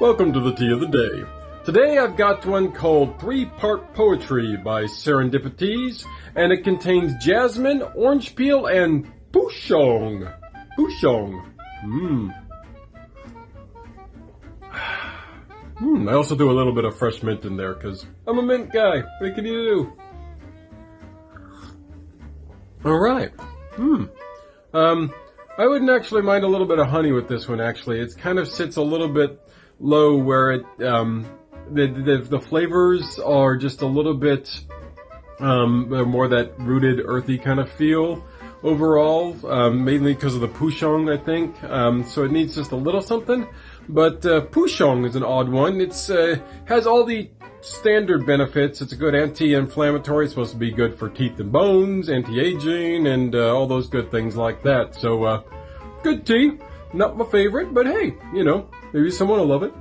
Welcome to the tea of the day. Today I've got one called Three Part Poetry by Serendipities, and it contains jasmine, orange peel, and pouchong. Pouchong. Mmm. Hmm, I also do a little bit of fresh mint in there because I'm a mint guy. What can you do? All right. Hmm. Um, I wouldn't actually mind a little bit of honey with this one. Actually, it kind of sits a little bit low where it um, the, the the flavors are just a little bit um, more that rooted, earthy kind of feel overall, um, mainly because of the pouchong, I think. Um, so it needs just a little something. But uh, pouchong is an odd one. It's uh, has all the standard benefits. It's a good anti-inflammatory. It's supposed to be good for teeth and bones, anti-aging, and uh, all those good things like that. So, uh, good tea. Not my favorite, but hey, you know, maybe someone will love it.